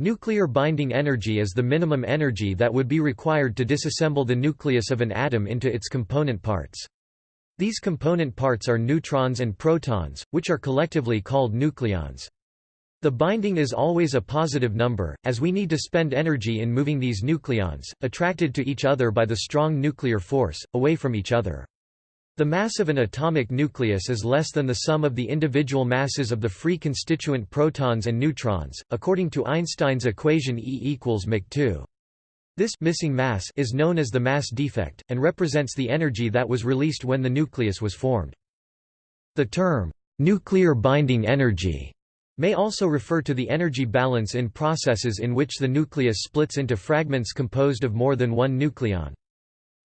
Nuclear binding energy is the minimum energy that would be required to disassemble the nucleus of an atom into its component parts. These component parts are neutrons and protons, which are collectively called nucleons. The binding is always a positive number, as we need to spend energy in moving these nucleons, attracted to each other by the strong nuclear force, away from each other. The mass of an atomic nucleus is less than the sum of the individual masses of the free constituent protons and neutrons, according to Einstein's equation E equals mc 2 This missing mass is known as the mass defect, and represents the energy that was released when the nucleus was formed. The term, nuclear binding energy, may also refer to the energy balance in processes in which the nucleus splits into fragments composed of more than one nucleon.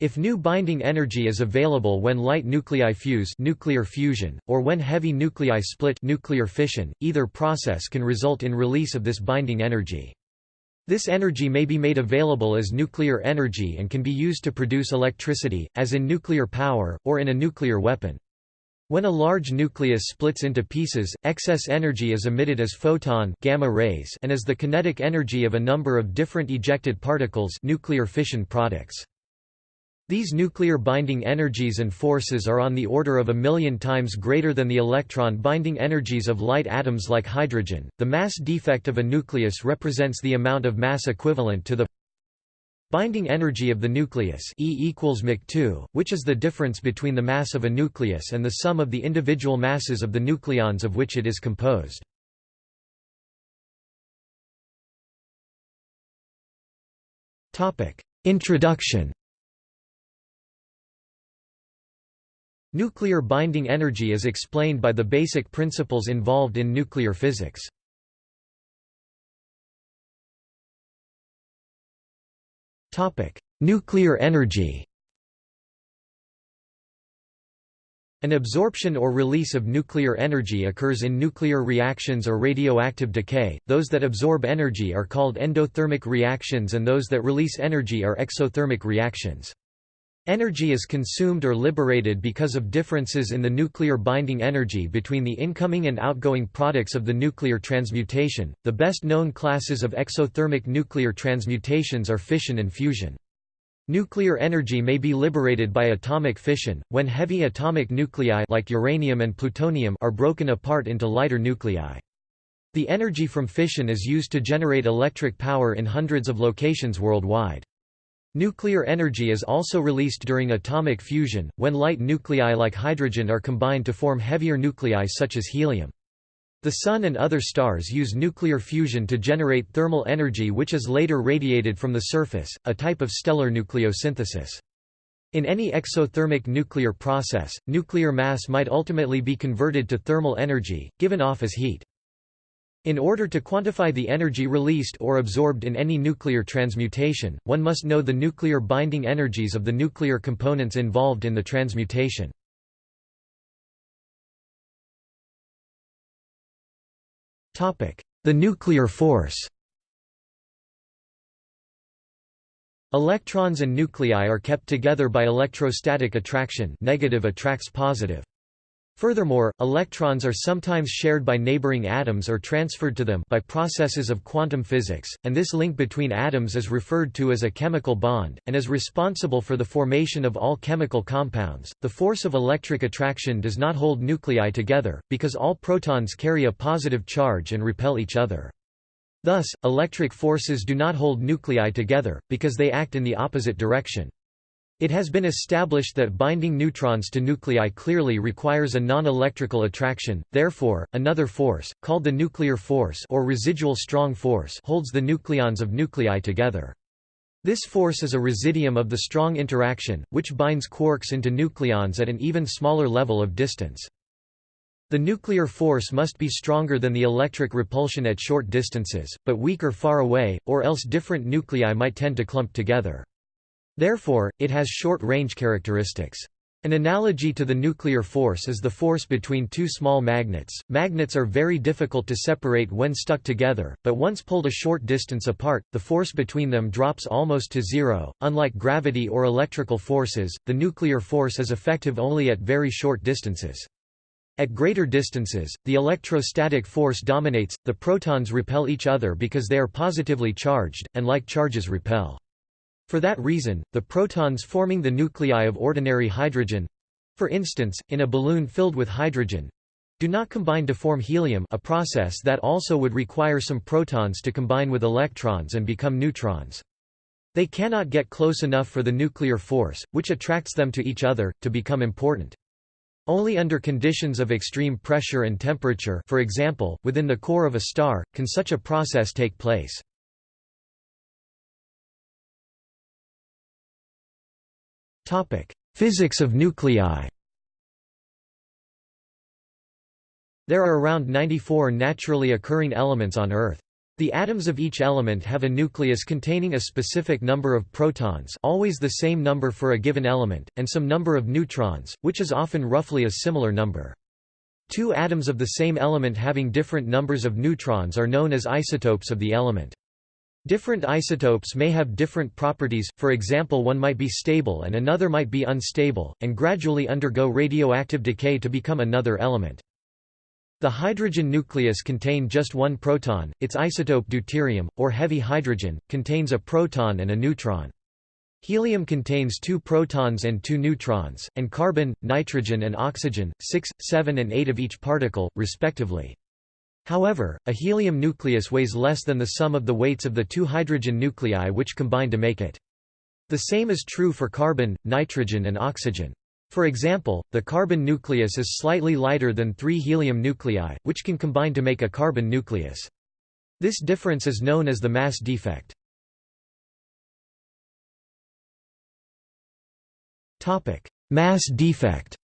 If new binding energy is available when light nuclei fuse nuclear fusion, or when heavy nuclei split nuclear fission, either process can result in release of this binding energy. This energy may be made available as nuclear energy and can be used to produce electricity, as in nuclear power, or in a nuclear weapon. When a large nucleus splits into pieces, excess energy is emitted as photon gamma rays and as the kinetic energy of a number of different ejected particles nuclear fission products. These nuclear binding energies and forces are on the order of a million times greater than the electron binding energies of light atoms like hydrogen. The mass defect of a nucleus represents the amount of mass equivalent to the binding energy of the nucleus E equals mc 2 which is the difference between the mass of a nucleus and the sum of the individual masses of the nucleons of which it is composed. Introduction Nuclear binding energy is explained by the basic principles involved in nuclear physics. Nuclear energy An absorption or release of nuclear energy occurs in nuclear reactions or radioactive decay. Those that absorb energy are called endothermic reactions and those that release energy are exothermic reactions. Energy is consumed or liberated because of differences in the nuclear binding energy between the incoming and outgoing products of the nuclear transmutation. The best known classes of exothermic nuclear transmutations are fission and fusion. Nuclear energy may be liberated by atomic fission, when heavy atomic nuclei like uranium and plutonium are broken apart into lighter nuclei. The energy from fission is used to generate electric power in hundreds of locations worldwide. Nuclear energy is also released during atomic fusion, when light nuclei like hydrogen are combined to form heavier nuclei such as helium. The Sun and other stars use nuclear fusion to generate thermal energy which is later radiated from the surface, a type of stellar nucleosynthesis. In any exothermic nuclear process, nuclear mass might ultimately be converted to thermal energy, given off as heat. In order to quantify the energy released or absorbed in any nuclear transmutation, one must know the nuclear binding energies of the nuclear components involved in the transmutation. The nuclear force Electrons and nuclei are kept together by electrostatic attraction negative attracts positive. Furthermore, electrons are sometimes shared by neighboring atoms or transferred to them by processes of quantum physics, and this link between atoms is referred to as a chemical bond, and is responsible for the formation of all chemical compounds. The force of electric attraction does not hold nuclei together, because all protons carry a positive charge and repel each other. Thus, electric forces do not hold nuclei together, because they act in the opposite direction. It has been established that binding neutrons to nuclei clearly requires a non-electrical attraction, therefore, another force, called the nuclear force or residual strong force holds the nucleons of nuclei together. This force is a residuum of the strong interaction, which binds quarks into nucleons at an even smaller level of distance. The nuclear force must be stronger than the electric repulsion at short distances, but weaker far away, or else different nuclei might tend to clump together. Therefore, it has short-range characteristics. An analogy to the nuclear force is the force between two small magnets. Magnets are very difficult to separate when stuck together, but once pulled a short distance apart, the force between them drops almost to zero. Unlike gravity or electrical forces, the nuclear force is effective only at very short distances. At greater distances, the electrostatic force dominates, the protons repel each other because they are positively charged, and like charges repel. For that reason, the protons forming the nuclei of ordinary hydrogen—for instance, in a balloon filled with hydrogen—do not combine to form helium a process that also would require some protons to combine with electrons and become neutrons. They cannot get close enough for the nuclear force, which attracts them to each other, to become important. Only under conditions of extreme pressure and temperature for example, within the core of a star, can such a process take place. Physics of nuclei There are around 94 naturally occurring elements on Earth. The atoms of each element have a nucleus containing a specific number of protons always the same number for a given element, and some number of neutrons, which is often roughly a similar number. Two atoms of the same element having different numbers of neutrons are known as isotopes of the element. Different isotopes may have different properties, for example one might be stable and another might be unstable, and gradually undergo radioactive decay to become another element. The hydrogen nucleus contain just one proton, its isotope deuterium, or heavy hydrogen, contains a proton and a neutron. Helium contains two protons and two neutrons, and carbon, nitrogen and oxygen, 6, 7 and 8 of each particle, respectively. However, a helium nucleus weighs less than the sum of the weights of the two hydrogen nuclei which combine to make it. The same is true for carbon, nitrogen and oxygen. For example, the carbon nucleus is slightly lighter than three helium nuclei, which can combine to make a carbon nucleus. This difference is known as the mass defect. mass defect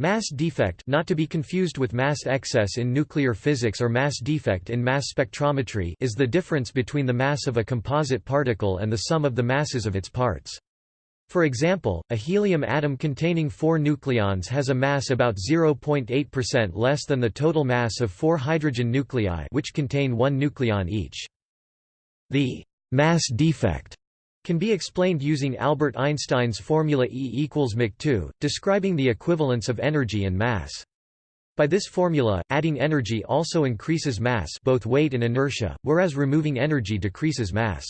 Mass defect not to be confused with mass excess in nuclear physics or mass defect in mass spectrometry is the difference between the mass of a composite particle and the sum of the masses of its parts. For example, a helium atom containing four nucleons has a mass about 0.8% less than the total mass of four hydrogen nuclei which contain one nucleon each. The mass defect can be explained using Albert Einstein's formula E equals mc2, describing the equivalence of energy and mass. By this formula, adding energy also increases mass both weight and inertia, whereas removing energy decreases mass.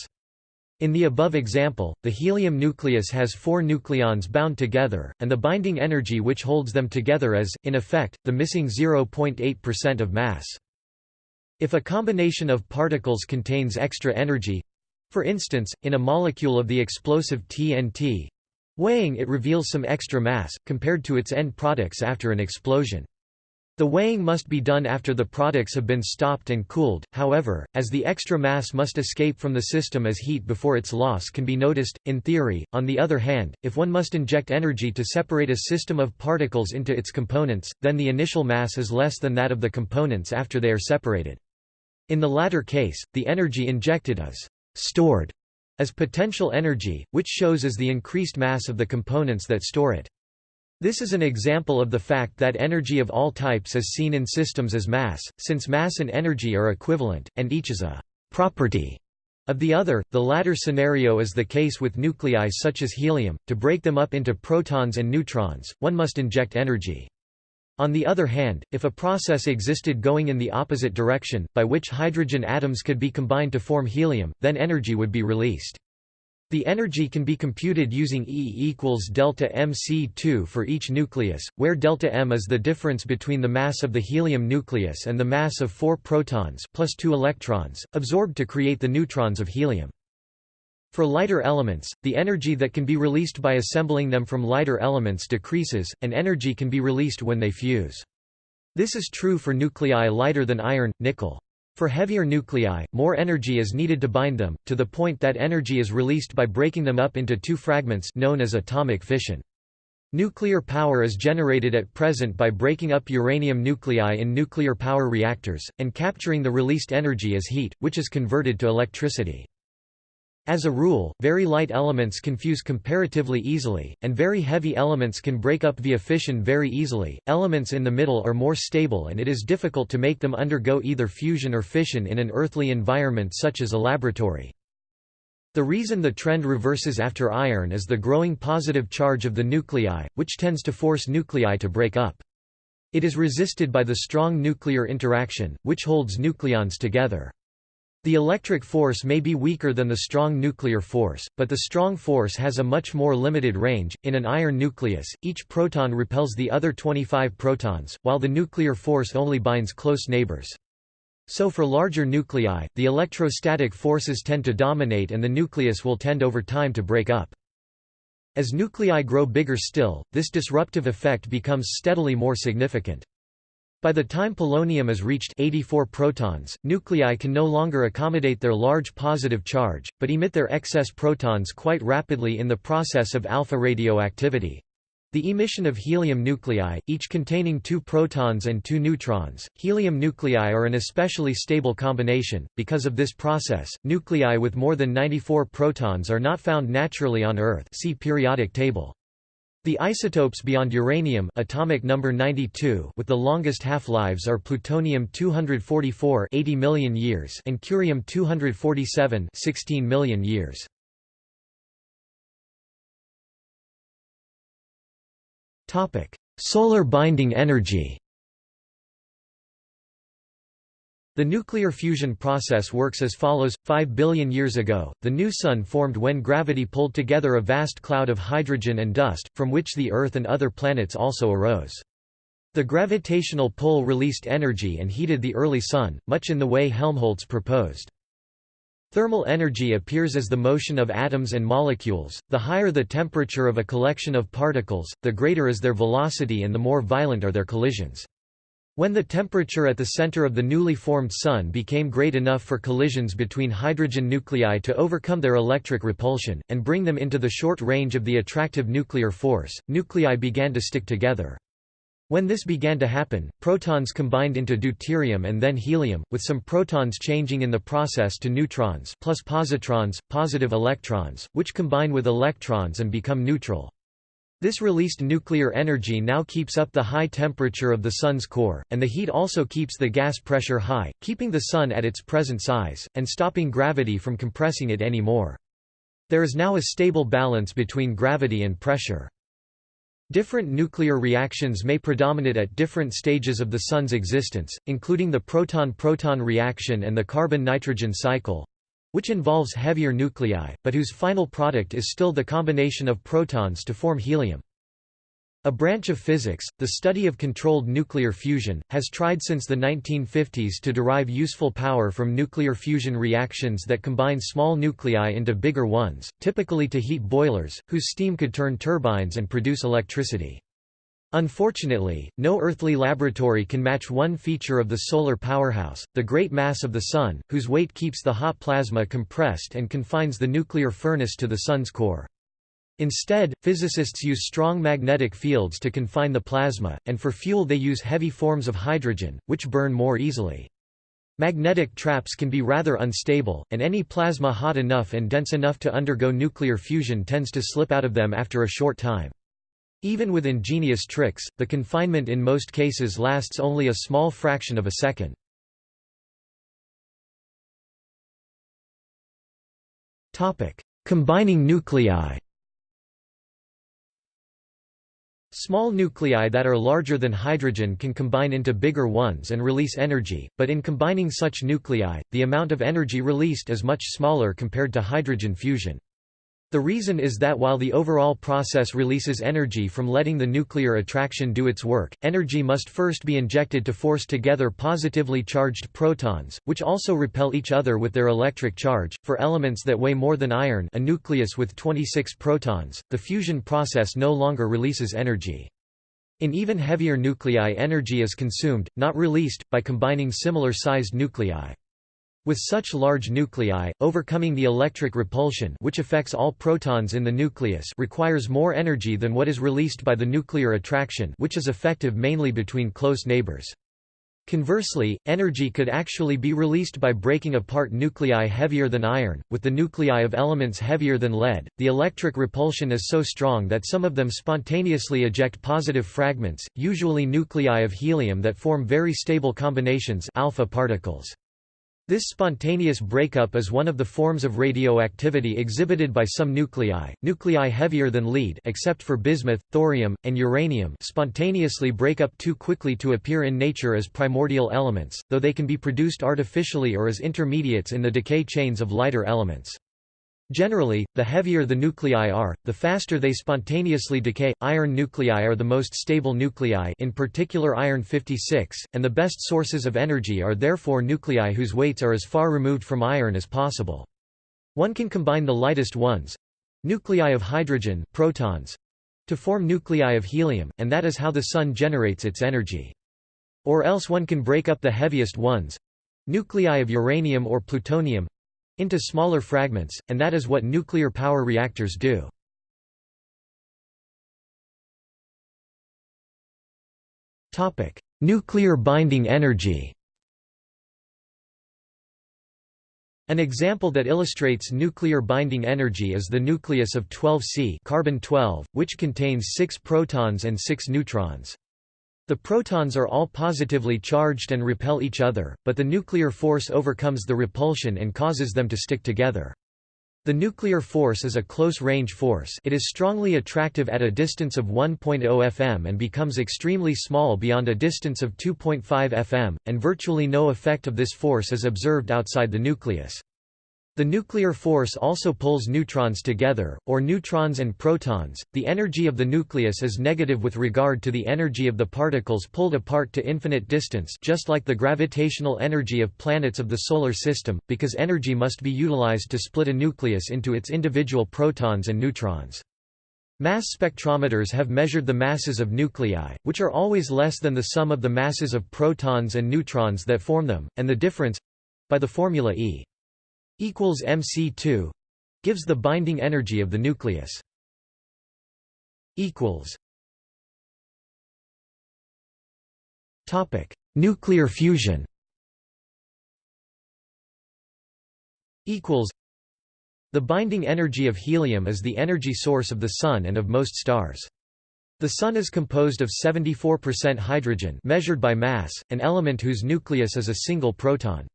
In the above example, the helium nucleus has four nucleons bound together, and the binding energy which holds them together is, in effect, the missing 0.8% of mass. If a combination of particles contains extra energy—for instance, in a molecule of the explosive TNT—weighing it reveals some extra mass, compared to its end products after an explosion. The weighing must be done after the products have been stopped and cooled, however, as the extra mass must escape from the system as heat before its loss can be noticed. In theory, on the other hand, if one must inject energy to separate a system of particles into its components, then the initial mass is less than that of the components after they are separated. In the latter case, the energy injected is stored as potential energy, which shows as the increased mass of the components that store it. This is an example of the fact that energy of all types is seen in systems as mass, since mass and energy are equivalent, and each is a «property» of the other. The latter scenario is the case with nuclei such as helium. To break them up into protons and neutrons, one must inject energy. On the other hand, if a process existed going in the opposite direction, by which hydrogen atoms could be combined to form helium, then energy would be released. The energy can be computed using E equals delta mc2 for each nucleus, where delta m is the difference between the mass of the helium nucleus and the mass of four protons plus two electrons, absorbed to create the neutrons of helium. For lighter elements, the energy that can be released by assembling them from lighter elements decreases, and energy can be released when they fuse. This is true for nuclei lighter than iron, nickel. For heavier nuclei, more energy is needed to bind them, to the point that energy is released by breaking them up into two fragments known as atomic fission. Nuclear power is generated at present by breaking up uranium nuclei in nuclear power reactors, and capturing the released energy as heat, which is converted to electricity. As a rule, very light elements can fuse comparatively easily, and very heavy elements can break up via fission very easily. Elements in the middle are more stable and it is difficult to make them undergo either fusion or fission in an earthly environment such as a laboratory. The reason the trend reverses after iron is the growing positive charge of the nuclei, which tends to force nuclei to break up. It is resisted by the strong nuclear interaction, which holds nucleons together. The electric force may be weaker than the strong nuclear force, but the strong force has a much more limited range. In an iron nucleus, each proton repels the other 25 protons, while the nuclear force only binds close neighbors. So for larger nuclei, the electrostatic forces tend to dominate and the nucleus will tend over time to break up. As nuclei grow bigger still, this disruptive effect becomes steadily more significant. By the time polonium is reached 84 protons, nuclei can no longer accommodate their large positive charge, but emit their excess protons quite rapidly in the process of alpha radioactivity. The emission of helium nuclei, each containing two protons and two neutrons, helium nuclei are an especially stable combination. Because of this process, nuclei with more than 94 protons are not found naturally on Earth. See periodic table. The isotopes beyond uranium atomic number 92 with the longest half-lives are plutonium-244 80 million years and curium-247 16 million years. Topic: Solar binding energy. The nuclear fusion process works as follows. Five billion years ago, the new Sun formed when gravity pulled together a vast cloud of hydrogen and dust, from which the Earth and other planets also arose. The gravitational pull released energy and heated the early Sun, much in the way Helmholtz proposed. Thermal energy appears as the motion of atoms and molecules, the higher the temperature of a collection of particles, the greater is their velocity and the more violent are their collisions. When the temperature at the center of the newly formed Sun became great enough for collisions between hydrogen nuclei to overcome their electric repulsion, and bring them into the short range of the attractive nuclear force, nuclei began to stick together. When this began to happen, protons combined into deuterium and then helium, with some protons changing in the process to neutrons plus positrons, positive electrons, which combine with electrons and become neutral. This released nuclear energy now keeps up the high temperature of the Sun's core, and the heat also keeps the gas pressure high, keeping the Sun at its present size, and stopping gravity from compressing it any more. There is now a stable balance between gravity and pressure. Different nuclear reactions may predominate at different stages of the Sun's existence, including the proton-proton reaction and the carbon-nitrogen cycle, which involves heavier nuclei, but whose final product is still the combination of protons to form helium. A branch of physics, the study of controlled nuclear fusion, has tried since the 1950s to derive useful power from nuclear fusion reactions that combine small nuclei into bigger ones, typically to heat boilers, whose steam could turn turbines and produce electricity. Unfortunately, no earthly laboratory can match one feature of the solar powerhouse, the great mass of the Sun, whose weight keeps the hot plasma compressed and confines the nuclear furnace to the Sun's core. Instead, physicists use strong magnetic fields to confine the plasma, and for fuel they use heavy forms of hydrogen, which burn more easily. Magnetic traps can be rather unstable, and any plasma hot enough and dense enough to undergo nuclear fusion tends to slip out of them after a short time. Even with ingenious tricks, the confinement in most cases lasts only a small fraction of a second. Combining nuclei Small nuclei that are larger than hydrogen can combine into bigger ones and release energy, but in combining such nuclei, the amount of energy released is much smaller compared to hydrogen fusion. The reason is that while the overall process releases energy from letting the nuclear attraction do its work, energy must first be injected to force together positively charged protons, which also repel each other with their electric charge. For elements that weigh more than iron, a nucleus with 26 protons, the fusion process no longer releases energy. In even heavier nuclei energy is consumed, not released, by combining similar-sized nuclei. With such large nuclei, overcoming the electric repulsion which affects all protons in the nucleus requires more energy than what is released by the nuclear attraction which is effective mainly between close neighbors. Conversely, energy could actually be released by breaking apart nuclei heavier than iron. With the nuclei of elements heavier than lead, the electric repulsion is so strong that some of them spontaneously eject positive fragments, usually nuclei of helium that form very stable combinations alpha particles. This spontaneous breakup is one of the forms of radioactivity exhibited by some nuclei. Nuclei heavier than lead except for bismuth, thorium, and uranium spontaneously break up too quickly to appear in nature as primordial elements, though they can be produced artificially or as intermediates in the decay chains of lighter elements. Generally, the heavier the nuclei are, the faster they spontaneously decay. Iron nuclei are the most stable nuclei, in particular iron 56, and the best sources of energy are therefore nuclei whose weights are as far removed from iron as possible. One can combine the lightest ones nuclei of hydrogen, protons to form nuclei of helium, and that is how the sun generates its energy. Or else one can break up the heaviest ones nuclei of uranium or plutonium into smaller fragments, and that is what nuclear power reactors do. nuclear binding energy An example that illustrates nuclear binding energy is the nucleus of 12C carbon 12, which contains 6 protons and 6 neutrons. The protons are all positively charged and repel each other, but the nuclear force overcomes the repulsion and causes them to stick together. The nuclear force is a close-range force it is strongly attractive at a distance of 1.0 fm and becomes extremely small beyond a distance of 2.5 fm, and virtually no effect of this force is observed outside the nucleus. The nuclear force also pulls neutrons together, or neutrons and protons. The energy of the nucleus is negative with regard to the energy of the particles pulled apart to infinite distance, just like the gravitational energy of planets of the solar system, because energy must be utilized to split a nucleus into its individual protons and neutrons. Mass spectrometers have measured the masses of nuclei, which are always less than the sum of the masses of protons and neutrons that form them, and the difference by the formula E equals mc2 gives the binding energy of the nucleus. Equals. Topic. Nuclear fusion. Equals. The binding energy of helium is the energy source of the Sun and of most stars. The Sun is composed of 74% hydrogen measured by mass, an element whose nucleus is a single proton.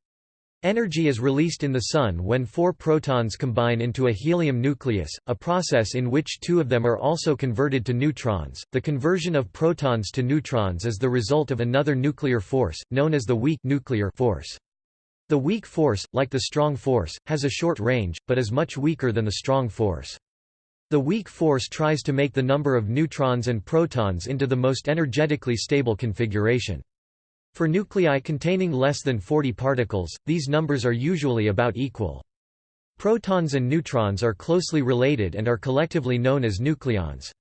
Energy is released in the Sun when four protons combine into a helium nucleus, a process in which two of them are also converted to neutrons. The conversion of protons to neutrons is the result of another nuclear force, known as the weak nuclear force. The weak force, like the strong force, has a short range, but is much weaker than the strong force. The weak force tries to make the number of neutrons and protons into the most energetically stable configuration. For nuclei containing less than 40 particles, these numbers are usually about equal. Protons and neutrons are closely related and are collectively known as nucleons.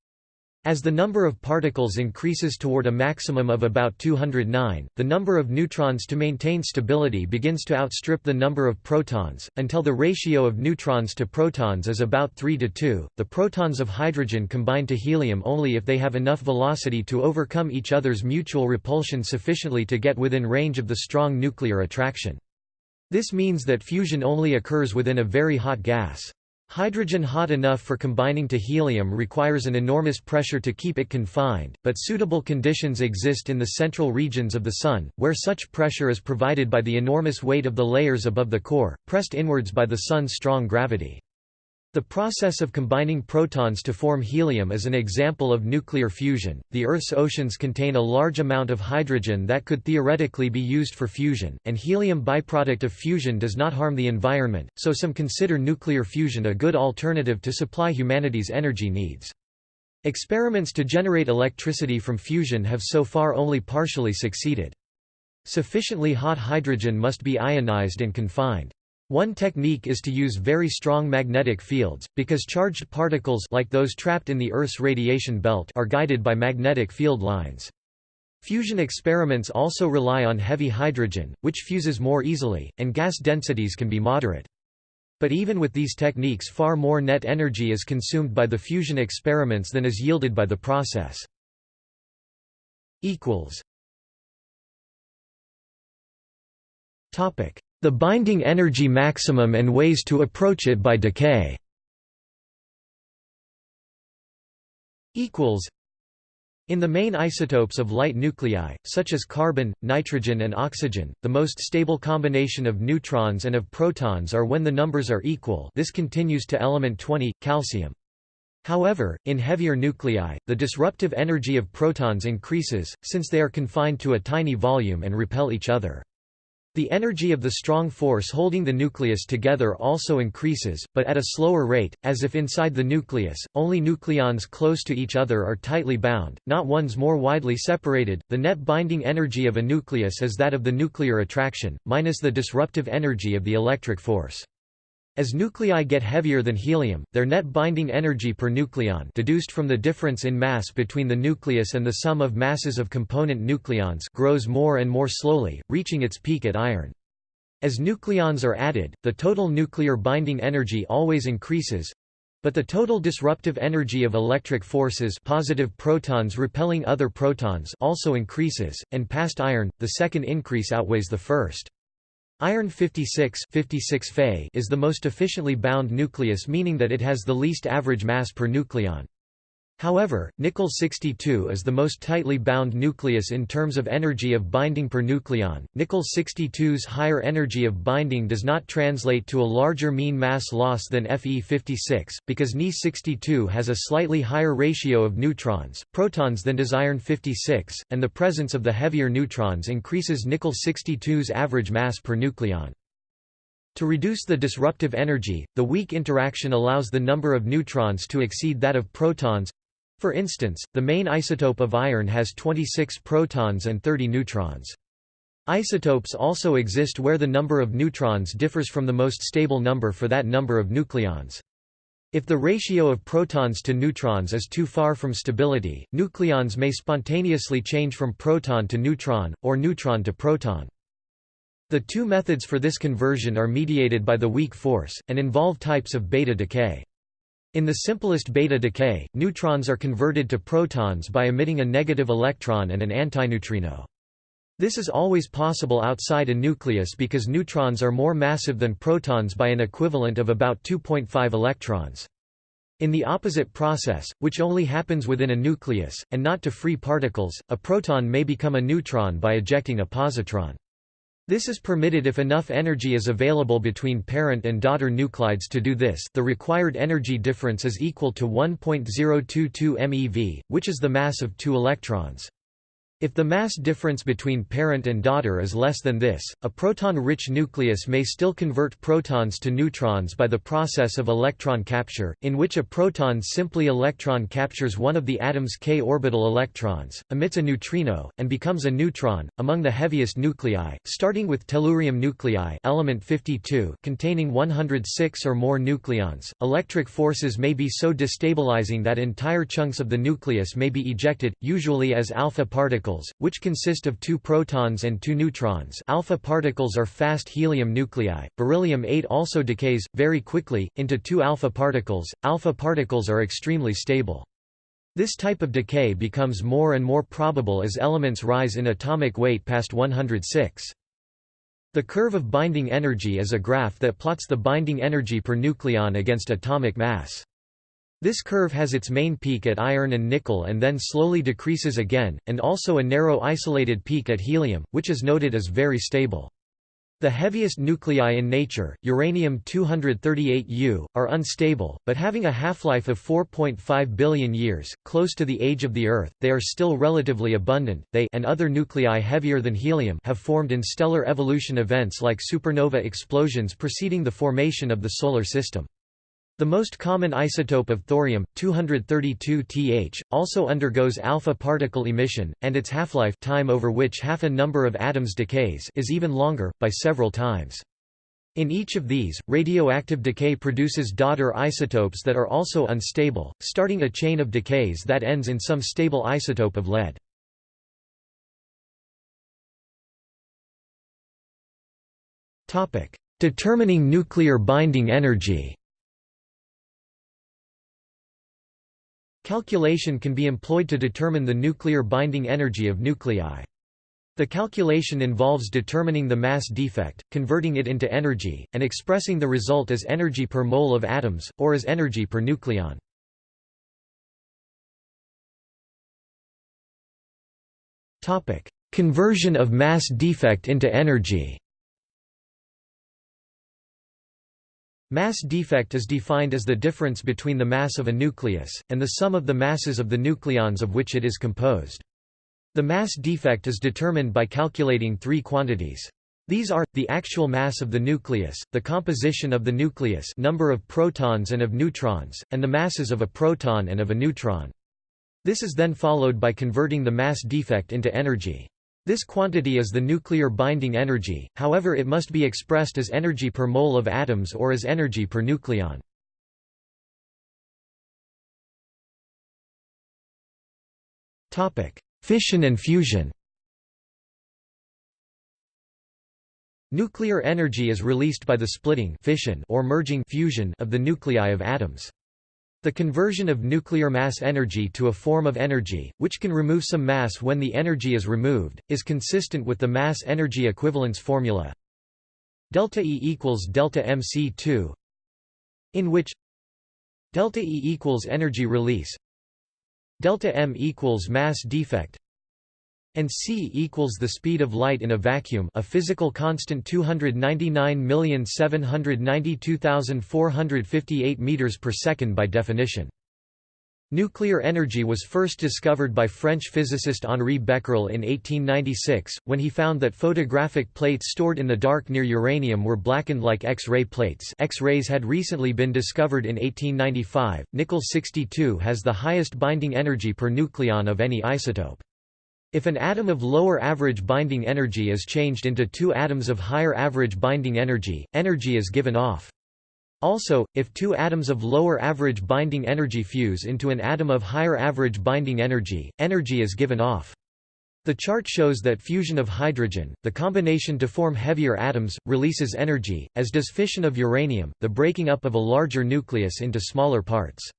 As the number of particles increases toward a maximum of about 209, the number of neutrons to maintain stability begins to outstrip the number of protons, until the ratio of neutrons to protons is about 3 to 2. The protons of hydrogen combine to helium only if they have enough velocity to overcome each other's mutual repulsion sufficiently to get within range of the strong nuclear attraction. This means that fusion only occurs within a very hot gas. Hydrogen hot enough for combining to helium requires an enormous pressure to keep it confined, but suitable conditions exist in the central regions of the Sun, where such pressure is provided by the enormous weight of the layers above the core, pressed inwards by the Sun's strong gravity. The process of combining protons to form helium is an example of nuclear fusion. The Earth's oceans contain a large amount of hydrogen that could theoretically be used for fusion, and helium byproduct of fusion does not harm the environment, so some consider nuclear fusion a good alternative to supply humanity's energy needs. Experiments to generate electricity from fusion have so far only partially succeeded. Sufficiently hot hydrogen must be ionized and confined. One technique is to use very strong magnetic fields, because charged particles like those trapped in the Earth's radiation belt are guided by magnetic field lines. Fusion experiments also rely on heavy hydrogen, which fuses more easily, and gas densities can be moderate. But even with these techniques far more net energy is consumed by the fusion experiments than is yielded by the process. Topic: the binding energy maximum and ways to approach it by decay. In the main isotopes of light nuclei, such as carbon, nitrogen and oxygen, the most stable combination of neutrons and of protons are when the numbers are equal this continues to element 20, calcium. However, in heavier nuclei, the disruptive energy of protons increases, since they are confined to a tiny volume and repel each other. The energy of the strong force holding the nucleus together also increases, but at a slower rate, as if inside the nucleus, only nucleons close to each other are tightly bound, not ones more widely separated. The net binding energy of a nucleus is that of the nuclear attraction, minus the disruptive energy of the electric force. As nuclei get heavier than helium, their net binding energy per nucleon deduced from the difference in mass between the nucleus and the sum of masses of component nucleons grows more and more slowly, reaching its peak at iron. As nucleons are added, the total nuclear binding energy always increases, but the total disruptive energy of electric forces positive protons repelling other protons also increases, and past iron, the second increase outweighs the first. Iron 56, 56 Fe is the most efficiently bound nucleus meaning that it has the least average mass per nucleon. However, nickel 62 is the most tightly bound nucleus in terms of energy of binding per nucleon. Nickel 62's higher energy of binding does not translate to a larger mean mass loss than Fe56, because Ni 62 has a slightly higher ratio of neutrons, protons than does iron 56, and the presence of the heavier neutrons increases nickel 62's average mass per nucleon. To reduce the disruptive energy, the weak interaction allows the number of neutrons to exceed that of protons, for instance, the main isotope of iron has 26 protons and 30 neutrons. Isotopes also exist where the number of neutrons differs from the most stable number for that number of nucleons. If the ratio of protons to neutrons is too far from stability, nucleons may spontaneously change from proton to neutron, or neutron to proton. The two methods for this conversion are mediated by the weak force, and involve types of beta decay. In the simplest beta decay, neutrons are converted to protons by emitting a negative electron and an antineutrino. This is always possible outside a nucleus because neutrons are more massive than protons by an equivalent of about 2.5 electrons. In the opposite process, which only happens within a nucleus, and not to free particles, a proton may become a neutron by ejecting a positron. This is permitted if enough energy is available between parent and daughter nuclides to do this the required energy difference is equal to 1.022 MeV, which is the mass of two electrons. If the mass difference between parent and daughter is less than this, a proton-rich nucleus may still convert protons to neutrons by the process of electron capture, in which a proton simply electron captures one of the atom's k orbital electrons, emits a neutrino, and becomes a neutron. Among the heaviest nuclei, starting with tellurium nuclei, element 52, containing 106 or more nucleons, electric forces may be so destabilizing that entire chunks of the nucleus may be ejected, usually as alpha particles particles, which consist of two protons and two neutrons alpha particles are fast helium nuclei, beryllium-8 also decays, very quickly, into two alpha particles, alpha particles are extremely stable. This type of decay becomes more and more probable as elements rise in atomic weight past 106. The curve of binding energy is a graph that plots the binding energy per nucleon against atomic mass. This curve has its main peak at iron and nickel and then slowly decreases again, and also a narrow isolated peak at helium, which is noted as very stable. The heaviest nuclei in nature, uranium-238U, are unstable, but having a half-life of 4.5 billion years, close to the age of the Earth, they are still relatively abundant. They and other nuclei heavier than helium have formed in stellar evolution events like supernova explosions preceding the formation of the Solar System. The most common isotope of thorium, 232Th, also undergoes alpha particle emission, and its half-life time over which half a number of atoms decays is even longer, by several times. In each of these, radioactive decay produces daughter isotopes that are also unstable, starting a chain of decays that ends in some stable isotope of lead. Determining nuclear binding energy Calculation can be employed to determine the nuclear binding energy of nuclei. The calculation involves determining the mass defect, converting it into energy, and expressing the result as energy per mole of atoms, or as energy per nucleon. Conversion of mass defect into energy Mass defect is defined as the difference between the mass of a nucleus, and the sum of the masses of the nucleons of which it is composed. The mass defect is determined by calculating three quantities. These are, the actual mass of the nucleus, the composition of the nucleus number of protons and of neutrons, and the masses of a proton and of a neutron. This is then followed by converting the mass defect into energy. This quantity is the nuclear binding energy, however it must be expressed as energy per mole of atoms or as energy per nucleon. Fission and fusion Nuclear energy is released by the splitting fission or merging fusion of the nuclei of atoms. The conversion of nuclear mass energy to a form of energy, which can remove some mass when the energy is removed, is consistent with the mass energy equivalence formula delta E equals delta mc2 in which delta E equals energy release delta m equals mass defect and c equals the speed of light in a vacuum a physical constant 299,792,458 meters per second by definition. Nuclear energy was first discovered by French physicist Henri Becquerel in 1896, when he found that photographic plates stored in the dark near uranium were blackened like X-ray plates X-rays had recently been discovered in 1895. Nickel-62 has the highest binding energy per nucleon of any isotope. If an atom of lower average binding energy is changed into two atoms of higher average binding energy, energy is given off. Also, if two atoms of lower average binding energy fuse into an atom of higher average binding energy, energy is given off. The chart shows that fusion of hydrogen, the combination to form heavier atoms, releases energy, as does fission of uranium, the breaking up of a larger nucleus into smaller parts.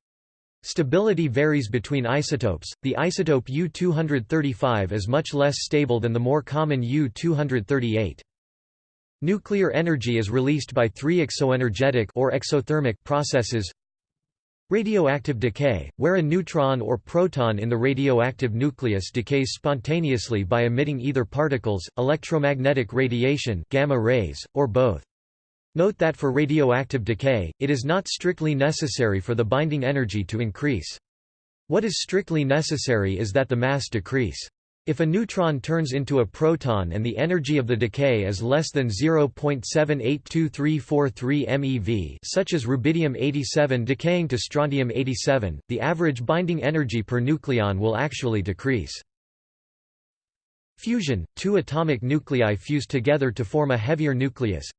Stability varies between isotopes. The isotope U-235 is much less stable than the more common U-238. Nuclear energy is released by three exoenergetic or exothermic processes. Radioactive decay, where a neutron or proton in the radioactive nucleus decays spontaneously by emitting either particles, electromagnetic radiation gamma rays, or both. Note that for radioactive decay, it is not strictly necessary for the binding energy to increase. What is strictly necessary is that the mass decrease. If a neutron turns into a proton and the energy of the decay is less than 0.782343 MeV such as rubidium-87 decaying to strontium-87, the average binding energy per nucleon will actually decrease. Fusion – Two atomic nuclei fuse together to form a heavier nucleus,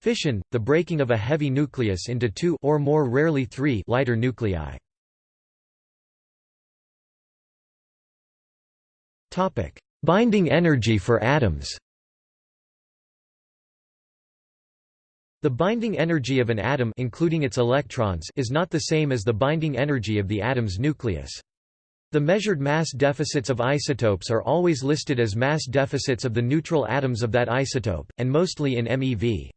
Fission, the breaking of a heavy nucleus into two or more rarely three lighter nuclei. Topic: Binding energy for atoms. The binding energy of an atom including its electrons is not the same as the binding energy of the atom's nucleus. The measured mass deficits of isotopes are always listed as mass deficits of the neutral atoms of that isotope, and mostly in MeV.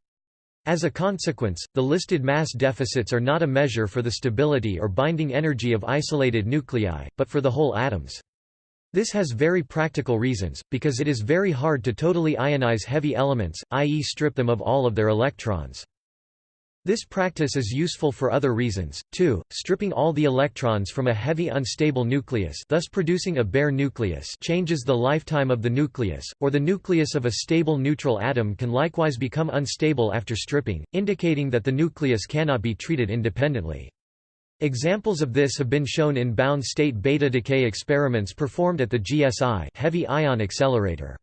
As a consequence, the listed mass deficits are not a measure for the stability or binding energy of isolated nuclei, but for the whole atoms. This has very practical reasons, because it is very hard to totally ionize heavy elements, i.e. strip them of all of their electrons. This practice is useful for other reasons, too, stripping all the electrons from a heavy unstable nucleus thus producing a bare nucleus changes the lifetime of the nucleus, or the nucleus of a stable neutral atom can likewise become unstable after stripping, indicating that the nucleus cannot be treated independently. Examples of this have been shown in bound state beta decay experiments performed at the GSI heavy ion accelerator.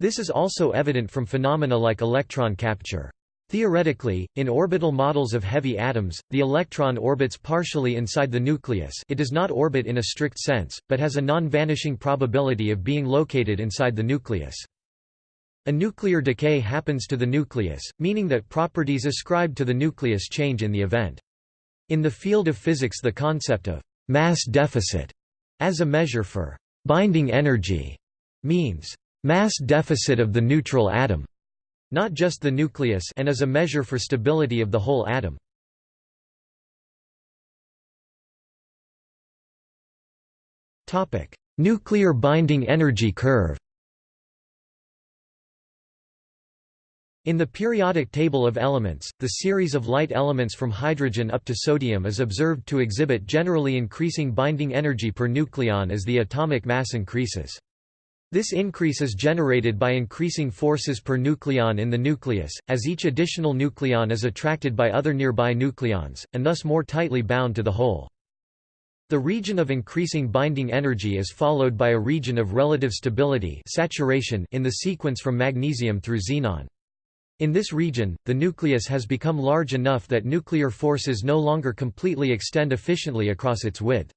This is also evident from phenomena like electron capture. Theoretically, in orbital models of heavy atoms, the electron orbits partially inside the nucleus it does not orbit in a strict sense, but has a non-vanishing probability of being located inside the nucleus. A nuclear decay happens to the nucleus, meaning that properties ascribed to the nucleus change in the event. In the field of physics the concept of mass deficit as a measure for binding energy means mass deficit of the neutral atom not just the nucleus and is a measure for stability of the whole atom. nuclear binding energy curve In the periodic table of elements, the series of light elements from hydrogen up to sodium is observed to exhibit generally increasing binding energy per nucleon as the atomic mass increases. This increase is generated by increasing forces per nucleon in the nucleus, as each additional nucleon is attracted by other nearby nucleons, and thus more tightly bound to the whole. The region of increasing binding energy is followed by a region of relative stability saturation in the sequence from magnesium through xenon. In this region, the nucleus has become large enough that nuclear forces no longer completely extend efficiently across its width.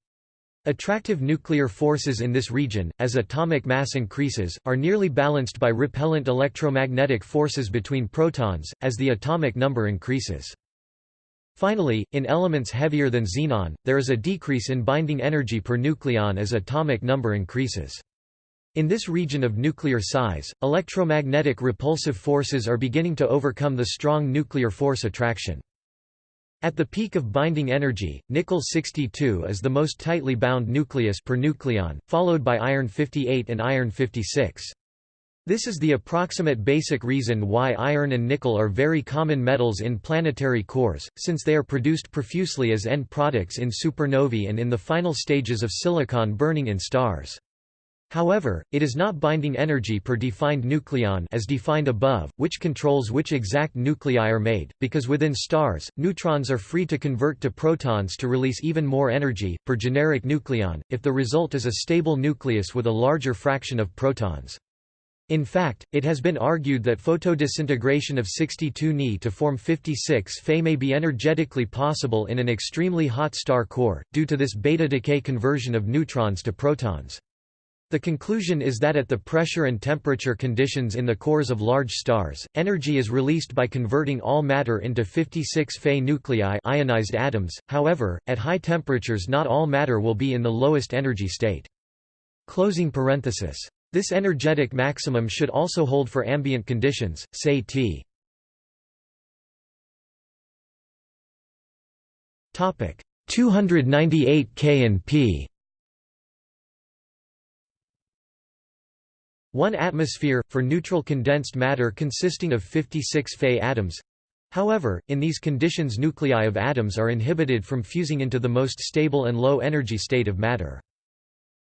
Attractive nuclear forces in this region, as atomic mass increases, are nearly balanced by repellent electromagnetic forces between protons, as the atomic number increases. Finally, in elements heavier than xenon, there is a decrease in binding energy per nucleon as atomic number increases. In this region of nuclear size, electromagnetic repulsive forces are beginning to overcome the strong nuclear force attraction. At the peak of binding energy, nickel-62 is the most tightly bound nucleus per nucleon, followed by iron-58 and iron-56. This is the approximate basic reason why iron and nickel are very common metals in planetary cores, since they are produced profusely as end products in supernovae and in the final stages of silicon burning in stars. However, it is not binding energy per defined nucleon as defined above, which controls which exact nuclei are made, because within stars, neutrons are free to convert to protons to release even more energy, per generic nucleon, if the result is a stable nucleus with a larger fraction of protons. In fact, it has been argued that photodisintegration of 62 Ni to form 56 Fe may be energetically possible in an extremely hot star core, due to this beta decay conversion of neutrons to protons. The conclusion is that at the pressure and temperature conditions in the cores of large stars, energy is released by converting all matter into 56 Fe nuclei ionized atoms, however, at high temperatures not all matter will be in the lowest energy state. Closing parenthesis. This energetic maximum should also hold for ambient conditions, say T. Topic 298 K and P 1 atmosphere, for neutral condensed matter consisting of 56 Fe atoms. However, in these conditions nuclei of atoms are inhibited from fusing into the most stable and low energy state of matter.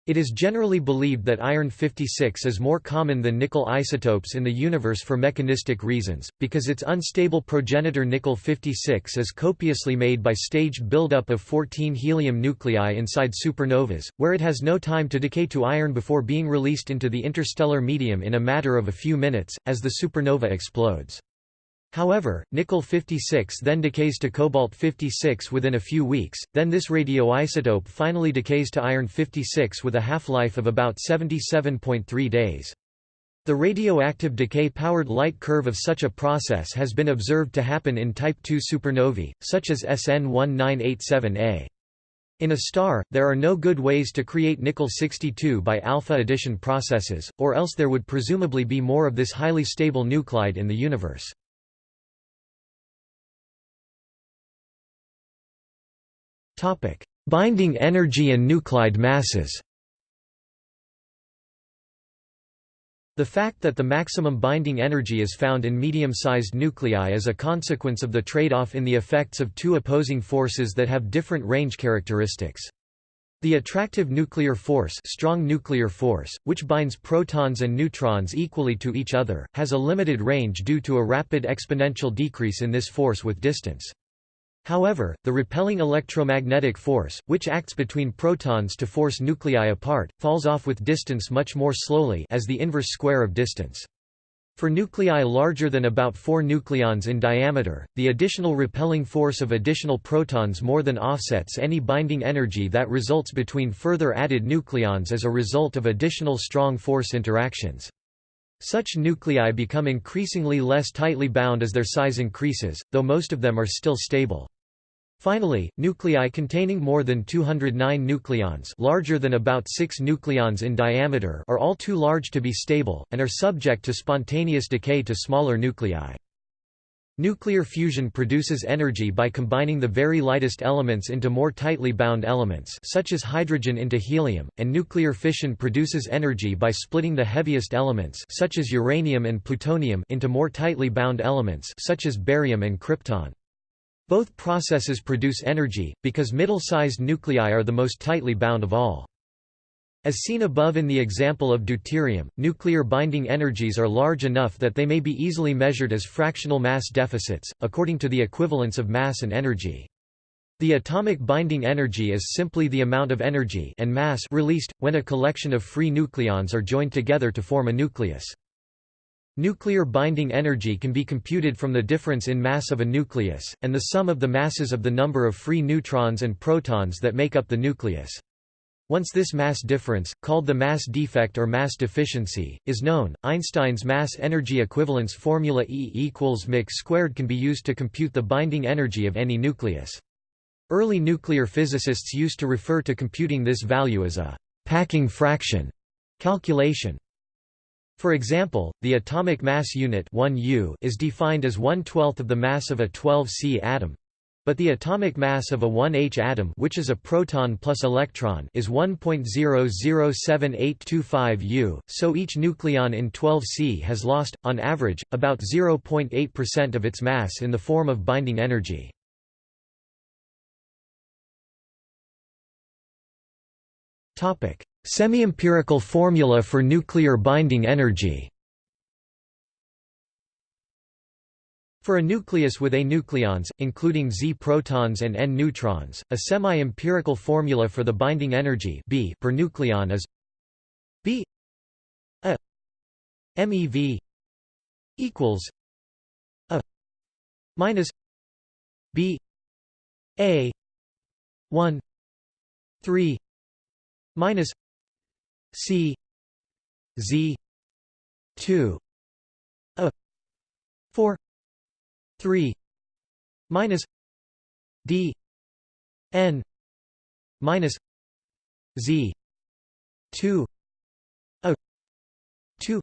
It is generally believed that iron-56 is more common than nickel isotopes in the universe for mechanistic reasons, because its unstable progenitor nickel-56 is copiously made by staged buildup of 14 helium nuclei inside supernovas, where it has no time to decay to iron before being released into the interstellar medium in a matter of a few minutes, as the supernova explodes. However, nickel-56 then decays to cobalt-56 within a few weeks, then this radioisotope finally decays to iron-56 with a half-life of about 77.3 days. The radioactive decay-powered light curve of such a process has been observed to happen in Type II supernovae, such as SN 1987A. In a star, there are no good ways to create nickel-62 by alpha addition processes, or else there would presumably be more of this highly stable nuclide in the universe. Binding energy and nuclide masses The fact that the maximum binding energy is found in medium-sized nuclei is a consequence of the trade-off in the effects of two opposing forces that have different range characteristics. The attractive nuclear force, strong nuclear force, which binds protons and neutrons equally to each other, has a limited range due to a rapid exponential decrease in this force with distance. However, the repelling electromagnetic force, which acts between protons to force nuclei apart, falls off with distance much more slowly as the inverse square of distance. For nuclei larger than about 4 nucleons in diameter, the additional repelling force of additional protons more than offsets any binding energy that results between further added nucleons as a result of additional strong force interactions. Such nuclei become increasingly less tightly bound as their size increases, though most of them are still stable. Finally, nuclei containing more than 209 nucleons larger than about 6 nucleons in diameter are all too large to be stable, and are subject to spontaneous decay to smaller nuclei. Nuclear fusion produces energy by combining the very lightest elements into more tightly bound elements such as hydrogen into helium, and nuclear fission produces energy by splitting the heaviest elements such as uranium and plutonium into more tightly bound elements such as barium and krypton. Both processes produce energy, because middle-sized nuclei are the most tightly bound of all. As seen above in the example of deuterium, nuclear binding energies are large enough that they may be easily measured as fractional mass deficits, according to the equivalence of mass and energy. The atomic binding energy is simply the amount of energy and mass released, when a collection of free nucleons are joined together to form a nucleus. Nuclear binding energy can be computed from the difference in mass of a nucleus, and the sum of the masses of the number of free neutrons and protons that make up the nucleus. Once this mass difference, called the mass defect or mass deficiency, is known, Einstein's mass-energy equivalence formula E equals mc squared can be used to compute the binding energy of any nucleus. Early nuclear physicists used to refer to computing this value as a packing fraction calculation. For example, the atomic mass unit 1U is defined as 1 12th of the mass of a 12C atom, but the atomic mass of a 1H atom which is a proton plus electron is 1.007825 U, so each nucleon in 12C has lost, on average, about 0.8% of its mass in the form of binding energy. Semi-empirical formula for nuclear binding energy. For a nucleus with A nucleons, including Z protons and N neutrons, a semi-empirical formula for the binding energy B per nucleon is B A MeV equals A minus B A 1 3 minus C Z 2 A 4 3 minus d n minus z 2 a 2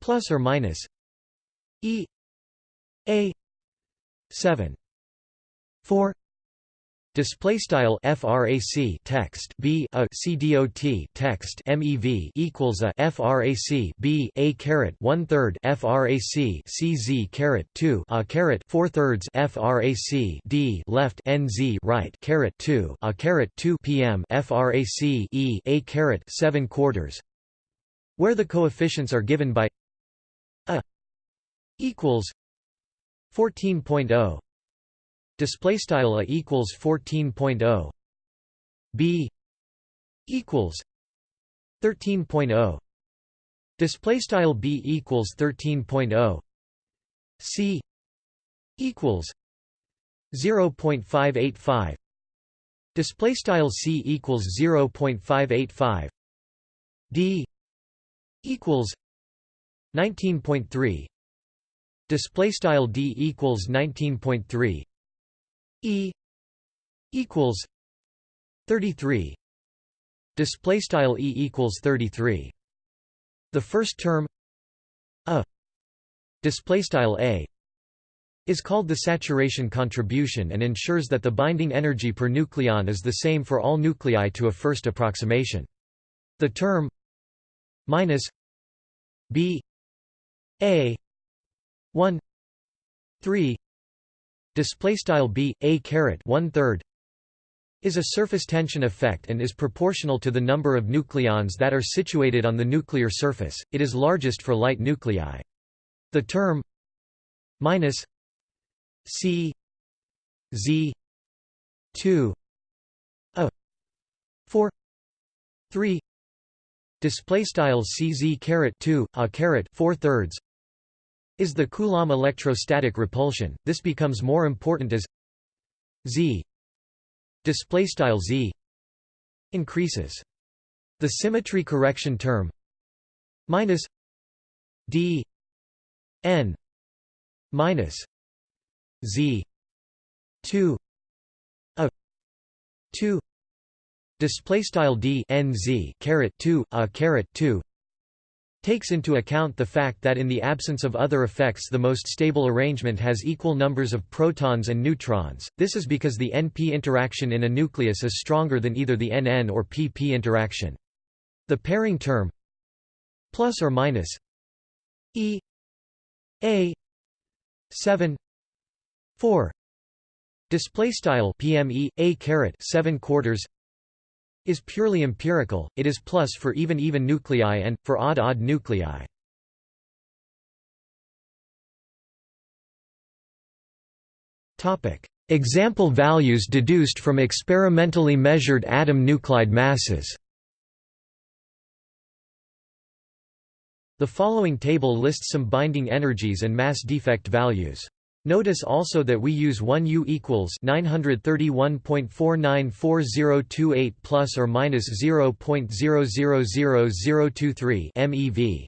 plus or minus e a 7 4 Display style frac text b a c dot text mev equals a frac b a caret one third frac cz caret two a caret four thirds frac d left nz right caret two a caret two pm frac e a caret seven quarters, where the coefficients are given by a equals 14.0 display style a equals 14.0 b equals 13.0 display style b equals 13.0 c equals 0.585 display style c equals 0.585 d equals 19.3 display style d equals 19.3 E equals 33 display style E equals 33 the first term a display style a is called the saturation contribution and ensures that the binding energy per nucleon is the same for all nuclei to a first approximation. The term minus b a 1 3 display style b a caret one third is a surface tension effect and is proportional to the number of nucleons that are situated on the nuclear surface. It is largest for light nuclei. The term minus c z 2 a 4 3 display style cz caret 2 a caret 4 thirds is the Coulomb electrostatic repulsion. This becomes more important as z display style z increases. The symmetry correction term minus d n minus z 2 a 2 display style d n z caret 2 a caret 2 takes into account the fact that in the absence of other effects the most stable arrangement has equal numbers of protons and neutrons, this is because the NP interaction in a nucleus is stronger than either the NN or PP interaction. The pairing term plus or minus E A 7 4 display style PME A caret 7 quarters is purely empirical, it is plus for even-even nuclei and, for odd-odd nuclei. Example values deduced from experimentally measured atom nuclide masses The following table lists some binding energies and mass defect values. Notice also that we use 1U equals 931.494028 plus or minus 0.000023 MeV.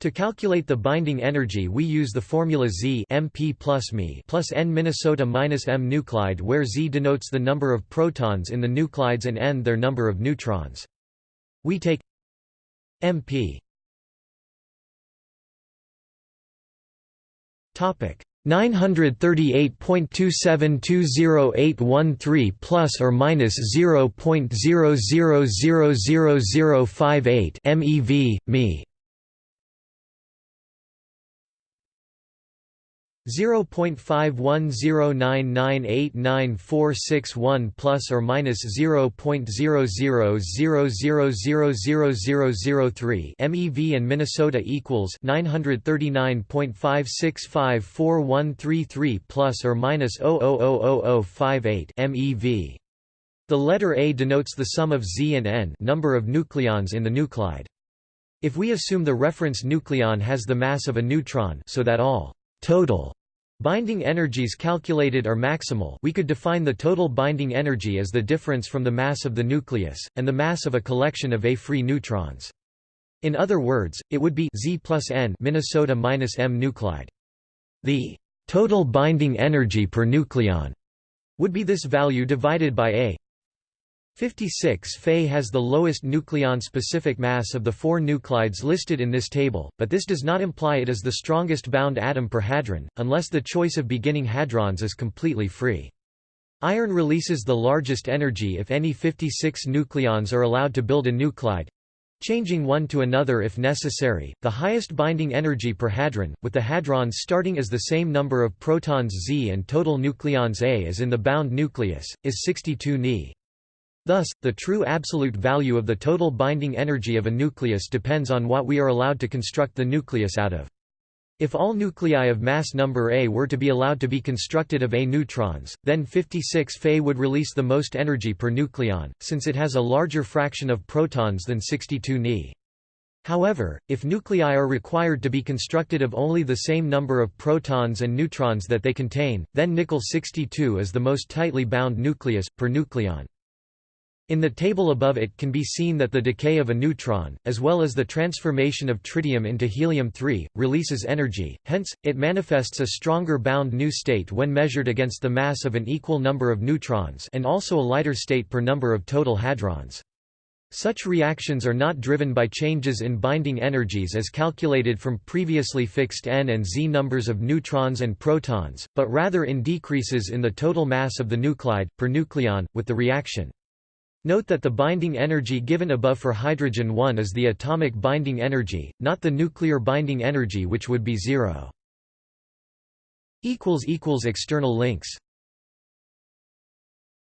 To calculate the binding energy we use the formula Z MP plus Me plus N Minnesota minus M nuclide where Z denotes the number of protons in the nuclides and N their number of neutrons. We take MP topic 938.2720813 plus or minus 0.000058 MeV, Me 0.510998946 plus or minus 0.00000003 MeV and Minnesota equals 939.5654133 plus or minus 0.000058 MeV. The letter A denotes the sum of Z and N number of nucleons in the nuclide. If we assume the reference nucleon has the mass of a neutron so that all total Binding energies calculated are maximal we could define the total binding energy as the difference from the mass of the nucleus, and the mass of a collection of A-free neutrons. In other words, it would be Z plus N Minnesota minus M nuclide. The total binding energy per nucleon would be this value divided by A 56 Fe has the lowest nucleon-specific mass of the four nuclides listed in this table, but this does not imply it is the strongest bound atom per hadron, unless the choice of beginning hadrons is completely free. Iron releases the largest energy if any 56 nucleons are allowed to build a nuclide, changing one to another if necessary. The highest binding energy per hadron, with the hadrons starting as the same number of protons Z and total nucleons A as in the bound nucleus, is 62 Ni. Thus, the true absolute value of the total binding energy of a nucleus depends on what we are allowed to construct the nucleus out of. If all nuclei of mass number A were to be allowed to be constructed of A neutrons, then 56 Fe would release the most energy per nucleon, since it has a larger fraction of protons than 62 Ni. However, if nuclei are required to be constructed of only the same number of protons and neutrons that they contain, then nickel 62 is the most tightly bound nucleus, per nucleon. In the table above it can be seen that the decay of a neutron, as well as the transformation of tritium into helium-3, releases energy, hence, it manifests a stronger bound new state when measured against the mass of an equal number of neutrons and also a lighter state per number of total hadrons. Such reactions are not driven by changes in binding energies as calculated from previously fixed n and z numbers of neutrons and protons, but rather in decreases in the total mass of the nuclide, per nucleon, with the reaction. Note that the binding energy given above for hydrogen 1 is the atomic binding energy, not the nuclear binding energy which would be zero. External links